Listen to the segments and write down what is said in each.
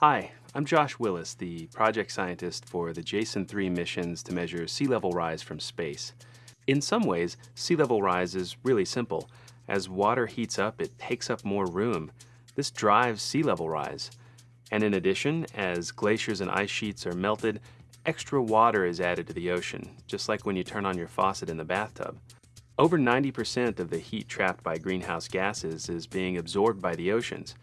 Hi, I'm Josh Willis, the project scientist for the JASON 3 missions to measure sea level rise from space. In some ways, sea level rise is really simple. As water heats up, it takes up more room. This drives sea level rise. And in addition, as glaciers and ice sheets are melted, extra water is added to the ocean, just like when you turn on your faucet in the bathtub. Over 90% of the heat trapped by greenhouse gases is being absorbed by the oceans.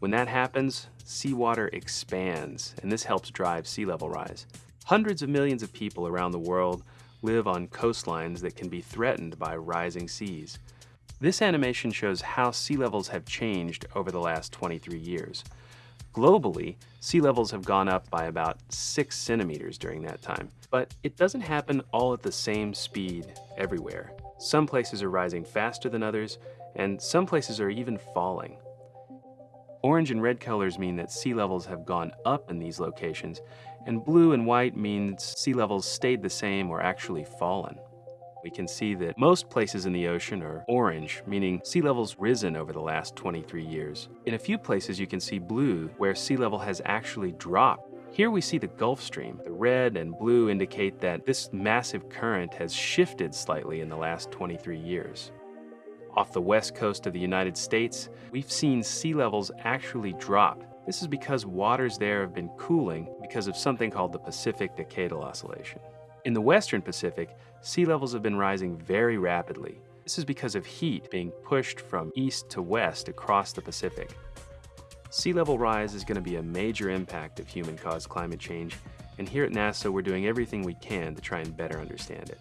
When that happens, seawater expands, and this helps drive sea level rise. Hundreds of millions of people around the world live on coastlines that can be threatened by rising seas. This animation shows how sea levels have changed over the last 23 years. Globally, sea levels have gone up by about 6 centimeters during that time. But it doesn't happen all at the same speed everywhere. Some places are rising faster than others, and some places are even falling. Orange and red colors mean that sea levels have gone up in these locations, and blue and white means sea levels stayed the same or actually fallen. We can see that most places in the ocean are orange, meaning sea levels risen over the last 23 years. In a few places you can see blue, where sea level has actually dropped here we see the Gulf Stream. The red and blue indicate that this massive current has shifted slightly in the last 23 years. Off the west coast of the United States, we've seen sea levels actually drop. This is because waters there have been cooling because of something called the Pacific Decadal Oscillation. In the western Pacific, sea levels have been rising very rapidly. This is because of heat being pushed from east to west across the Pacific. Sea level rise is going to be a major impact of human-caused climate change, and here at NASA we're doing everything we can to try and better understand it.